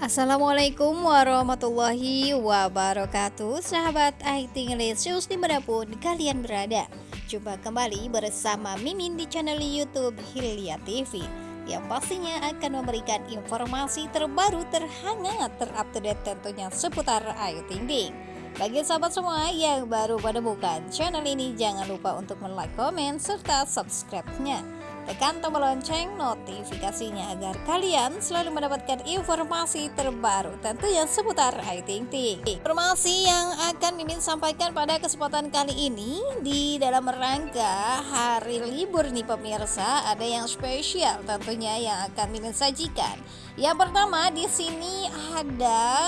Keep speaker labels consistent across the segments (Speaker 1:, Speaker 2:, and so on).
Speaker 1: Assalamualaikum warahmatullahi wabarakatuh. Sahabat IT Ngelesius di mana pun kalian berada. Jumpa kembali bersama Mimin di channel Youtube Hilya TV Yang pastinya akan memberikan informasi terbaru terhangat terupdate tentunya seputar Ayu Ting Ting. Bagi sahabat semua yang baru menemukan channel ini jangan lupa untuk like, komen, serta subscribe-nya Tekan tombol lonceng notifikasinya agar kalian selalu mendapatkan informasi terbaru tentunya seputar Ayu Ting Ting. Informasi yang akan Mimin sampaikan pada kesempatan kali ini di dalam rangka hari libur nih pemirsa ada yang spesial tentunya yang akan Mimin sajikan. Yang pertama di sini ada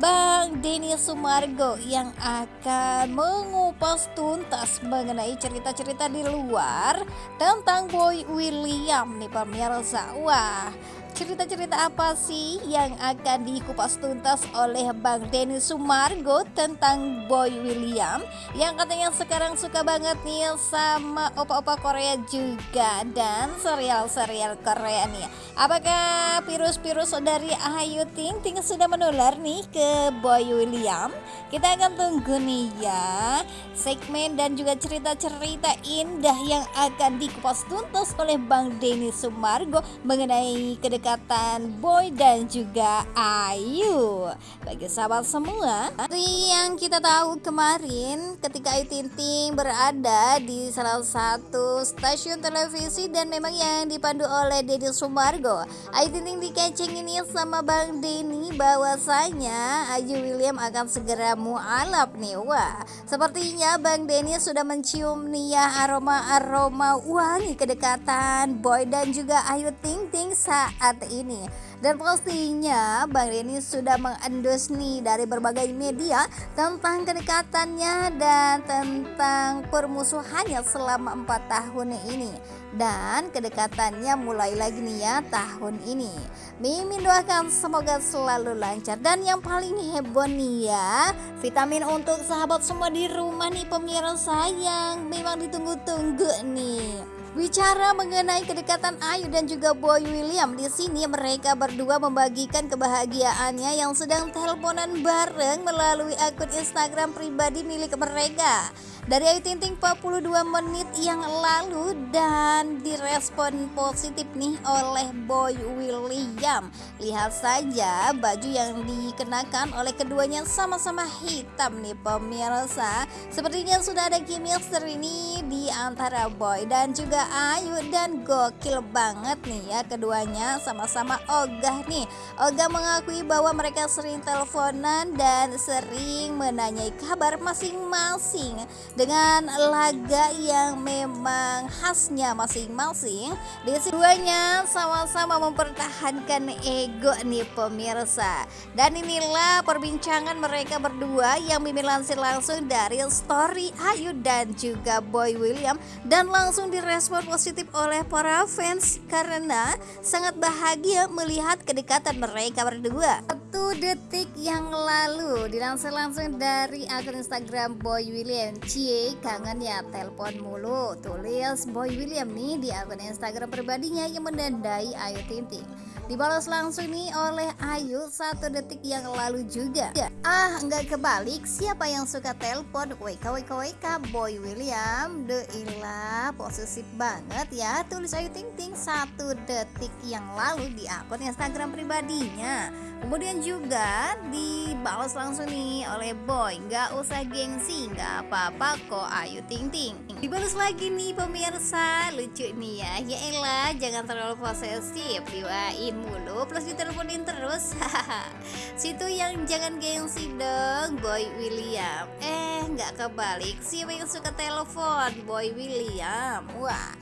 Speaker 1: Bang Denny Sumargo yang akan mengupas tuntas mengenai cerita-cerita di luar tentang Boy William nih pemirsa. Wah, cerita-cerita apa sih yang akan dikupas tuntas oleh Bang Denny Sumargo tentang Boy William yang katanya sekarang suka banget nih sama opa-opa Korea juga dan serial-serial Korea nih. Apakah virus-virus dari Ayu Ting Ting sudah menular nih ke Boy William? Kita akan tunggu nih ya segmen dan juga cerita-cerita indah yang akan dikupas tuntas oleh Bang Denny Sumargo mengenai kedekatan kedekatan Boy dan juga Ayu. Bagi sahabat semua Seperti yang kita tahu kemarin ketika Ayu Ting Ting berada di salah satu stasiun televisi Dan memang yang dipandu oleh Deddy Sumargo. Ayu Ting Ting dikeceng ini sama Bang Denny bahwasanya Ayu William akan segera mualaf nih. Wah sepertinya Bang Denny sudah mencium nih ya aroma-aroma wangi kedekatan Boy dan juga Ayu Ting Ting saat saat ini. Dan pastinya Bang Denny sudah mengendus nih dari berbagai media tentang kedekatannya dan tentang permusuhannya selama empat tahun ini. Dan kedekatannya mulai lagi nih ya tahun ini. Mimin doakan semoga selalu lancar. Dan yang paling heboh nih ya vitamin untuk sahabat semua di rumah nih pemirsa yang memang ditunggu-tunggu nih Bicara mengenai kedekatan Ayu dan juga Boy William di sini mereka berdua membagikan kebahagiaannya yang sedang teleponan bareng melalui akun Instagram pribadi milik mereka dari Ayu Ting Ting 42 menit yang lalu dan direspon positif nih oleh Boy William. Lihat saja baju yang dikenakan oleh keduanya sama-sama hitam nih pemirsa. Sepertinya sudah ada chemistry ini di antara Boy dan juga Ayu. Dan gokil banget nih ya keduanya sama-sama ogah nih. Ogah mengakui bahwa mereka sering teleponan dan sering menanyai kabar masing-masing dengan laga yang memang khasnya masing-masing. Keduanya sama-sama mempertahankan ego nih pemirsa. Dan inilah perbincangan mereka berdua yang mimin lansir langsung dari story Ayu dan juga Boy William. Dan langsung direspon positif oleh para fans karena sangat bahagia melihat kedekatan mereka berdua satu detik yang lalu dilansir langsung dari akun Instagram Boy William. Cie kangen ya telepon mulu. Tulis Boy William nih di akun Instagram pribadinya yang mendandai Ayu Ting Ting dibalas langsung nih oleh Ayu satu detik yang lalu juga. Ah nggak kebalik. Siapa yang suka telepon? WK WK WK Boy William ilah posesif banget ya. Tulis Ayu Ting Ting satu detik yang lalu di akun Instagram pribadinya. Kemudian juga dibalas langsung nih oleh Boy. Gak usah gengsi, gak apa-apa kok Ayu Ting Ting. Dibalas lagi nih pemirsa. Lucu nih ya. Ya elah jangan terlalu posesif. Diwain mulu plus diteleponin terus. Situ yang jangan gengsi dong Boy William. Eh gak kebalik. Siapa yang suka telepon Boy William. Wah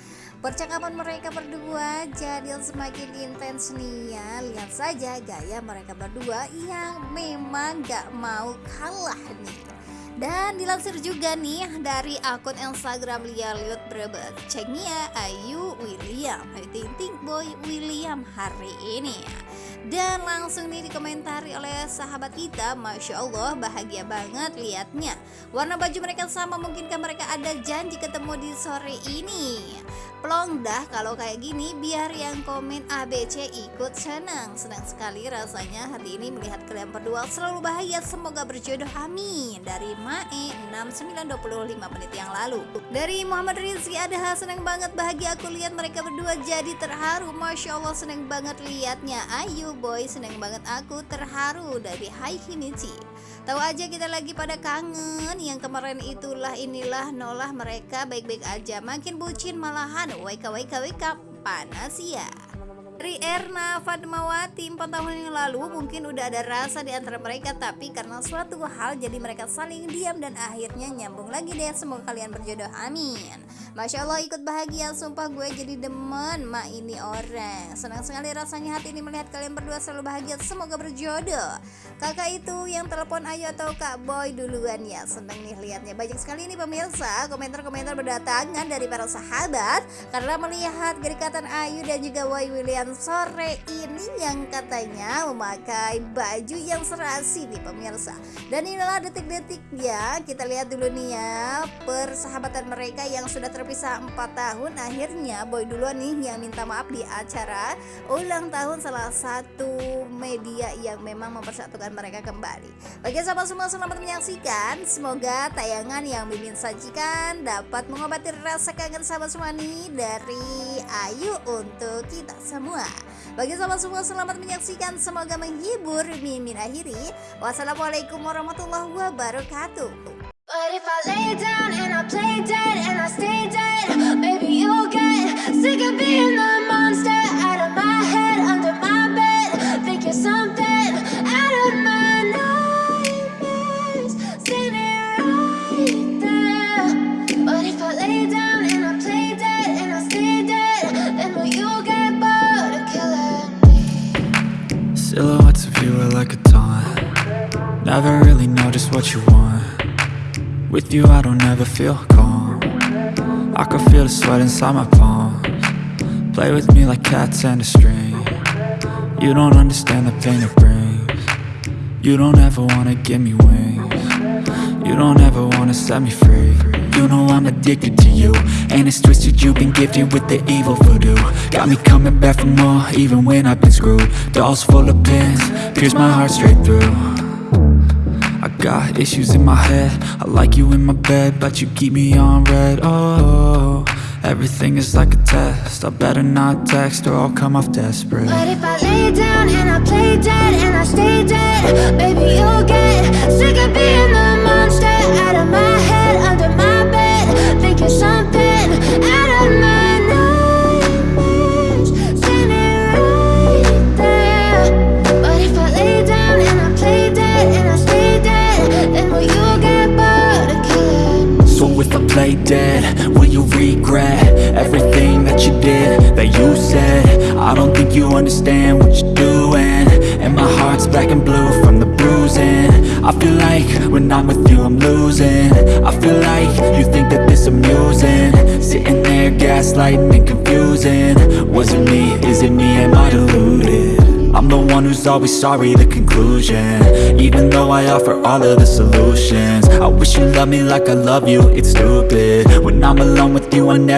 Speaker 1: Percakapan mereka berdua jadi semakin intens nih ya. Lihat saja gaya mereka berdua yang memang gak mau kalah nih Dan dilansir juga nih dari akun Instagram Lia Liut Brebet. Ceknya Ayu William. Ayu Ting Ting Boy William hari ini dan langsung nih dikomentari oleh sahabat kita Masya Allah bahagia banget liatnya. Warna baju mereka sama mungkinkah mereka ada janji ketemu di sore ini Plong dah kalau kayak gini biar yang komen ABC ikut senang. Senang sekali rasanya hari ini melihat kalian berdua. Selalu bahagia Semoga berjodoh amin. Dari Mae 6925 menit yang lalu. Dari Muhammad Rizky ada senang banget bahagia aku lihat mereka berdua jadi terharu. Masya Allah senang banget liatnya. Ayu boy senang banget aku terharu. Dari Hai Kinichi Tahu aja kita lagi pada kangen. Yang kemarin itulah inilah nolah mereka baik-baik aja. Makin bucin malahan. Wake wake wake panas ya. Dari Erna Fatmawati 4 tahun yang lalu mungkin udah ada rasa di antara mereka. Tapi karena suatu hal jadi mereka saling diam dan akhirnya nyambung lagi deh. Semoga kalian berjodoh. Amin Masya Allah ikut bahagia. Sumpah gue jadi demen mak ini orang. Senang sekali rasanya hati ini melihat kalian berdua selalu bahagia. Semoga berjodoh. Kakak itu yang telepon ayo atau kak boy duluan ya? Seneng nih liatnya. Banyak sekali ini pemirsa komentar-komentar berdatangan dari para sahabat karena melihat gerikatan Ayu dan juga Boy William sore ini yang katanya memakai baju yang serasi nih pemirsa. Dan inilah detik-detiknya. Kita lihat dulu nih ya persahabatan mereka yang sudah terpisah 4 tahun akhirnya Boy duluan nih yang minta maaf di acara ulang tahun salah satu media yang memang mempersatukan mereka kembali. Bagi sahabat semua selamat menyaksikan. Semoga tayangan yang Mimin sajikan dapat mengobati rasa kangen sahabat semua nih dari Ayu untuk kita semua. Bagi sahabat semua selamat menyaksikan. Semoga menghibur Mimin akhiri. Wassalamualaikum warahmatullahi wabarakatuh But if I lay down and I play dead and I stay dead Maybe you'll get sick of being the monster Out of my head, under my bed. Think you're something out of my nightmares. Standing right there. But if I lay down and I play dead and I stay dead Then will you get bored of killing me?
Speaker 2: Silhouettes of you are like a taunt. Never really know just what you want With you I don't ever feel calm. I can feel the sweat inside my palms. Play with me like cats and a string. You don't understand the pain it brings. You don't ever wanna give me wings. You don't ever wanna set me free. You know I'm addicted to you And it's twisted. You've been gifted with the evil voodoo. Got me coming back for more even when I've been screwed. Dolls full of pins, pierce my heart straight through got issues in my head. I like you in my bed But you keep me on red. Oh, everything is like a test. I better not text or I'll come off desperate.
Speaker 1: But if I lay down and I play dead and I stay dead Baby you'll get sick of being play dead, will you
Speaker 2: regret Everything that you did, that you said? I don't think you understand what you're doing. And my heart's black and blue from the bruising. I feel like when I'm with you I'm losing. I feel like you think that this amusing. Sitting there gaslighting and confusing. Was it me, is it me, am I deluded? The one who's always sorry, the conclusion. Even though I offer all of the solutions I wish you loved me like I love you, it's stupid. When I'm alone with you I never